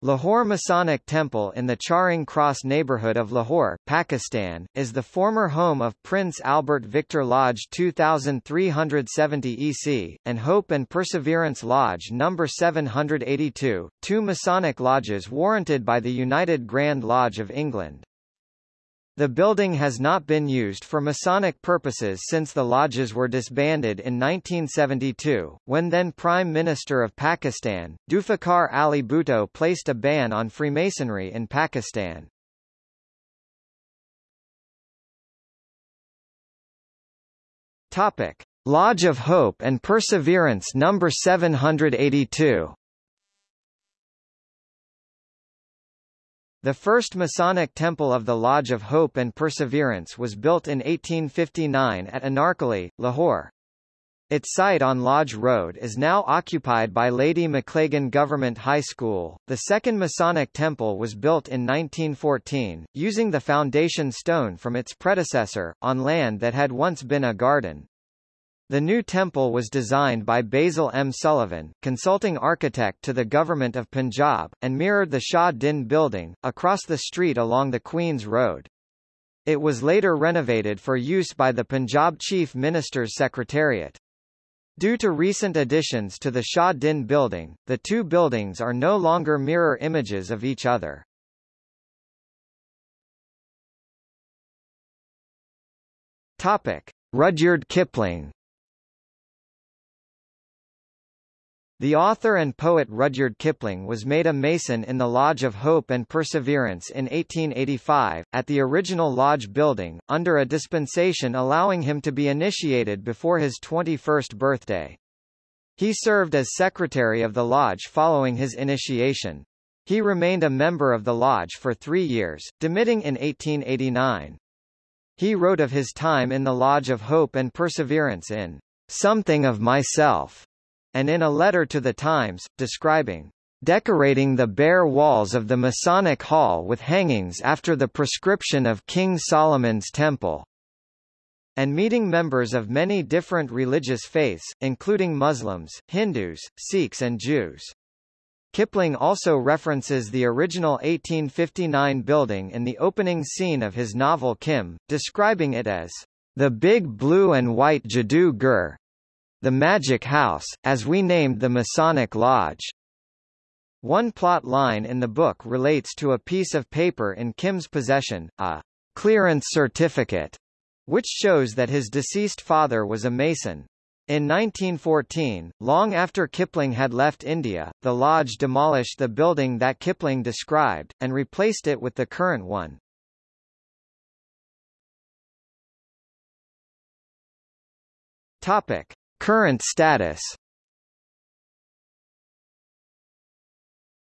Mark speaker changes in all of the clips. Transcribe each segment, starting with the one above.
Speaker 1: Lahore Masonic Temple in the Charing Cross neighbourhood of Lahore, Pakistan, is the former home of Prince Albert Victor Lodge 2370 EC, and Hope and Perseverance Lodge No. 782, two Masonic lodges warranted by the United Grand Lodge of England. The building has not been used for Masonic purposes since the lodges were disbanded in 1972, when then Prime Minister of Pakistan, Zulfikar Ali Bhutto placed a ban on Freemasonry in Pakistan. Topic. Lodge of Hope and Perseverance No. 782 The first Masonic temple of the Lodge of Hope and Perseverance was built in 1859 at Anarkali, Lahore. Its site on Lodge Road is now occupied by Lady Maclagan Government High School. The second Masonic temple was built in 1914, using the foundation stone from its predecessor, on land that had once been a garden. The new temple was designed by Basil M. Sullivan, consulting architect to the Government of Punjab, and mirrored the Shah Din building, across the street along the Queen's Road. It was later renovated for use by the Punjab Chief Minister's Secretariat. Due to recent additions to the Shah Din building, the two buildings are no longer mirror images of each other. Topic. Rudyard Kipling The author and poet Rudyard Kipling was made a Mason in the Lodge of Hope and Perseverance in 1885, at the original lodge building, under a dispensation allowing him to be initiated before his 21st birthday. He served as secretary of the lodge following his initiation. He remained a member of the lodge for three years, demitting in 1889. He wrote of his time in the Lodge of Hope and Perseverance in Something of Myself, and in a letter to the Times, describing decorating the bare walls of the Masonic Hall with hangings after the prescription of King Solomon's Temple, and meeting members of many different religious faiths, including Muslims, Hindus, Sikhs and Jews. Kipling also references the original 1859 building in the opening scene of his novel Kim, describing it as the big blue and white Jadoo Ghar, the Magic House, as we named the Masonic Lodge. One plot line in the book relates to a piece of paper in Kim's possession, a clearance certificate, which shows that his deceased father was a Mason. In 1914, long after Kipling had left India, the lodge demolished the building that Kipling described, and replaced it with the current one. Topic. Current status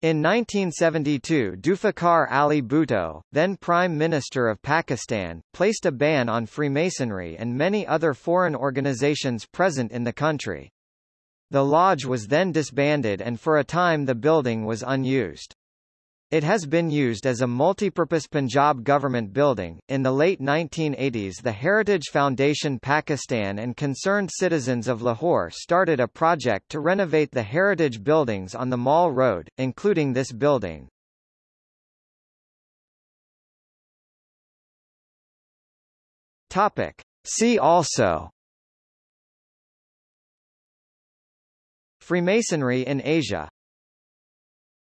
Speaker 1: In 1972 Zulfikar Ali Bhutto, then Prime Minister of Pakistan, placed a ban on Freemasonry and many other foreign organizations present in the country. The lodge was then disbanded and for a time the building was unused. It has been used as a multipurpose Punjab government building. In the late 1980s, the Heritage Foundation Pakistan and concerned citizens of Lahore started a project to renovate the heritage buildings on the Mall Road, including this building. Topic. See also Freemasonry in Asia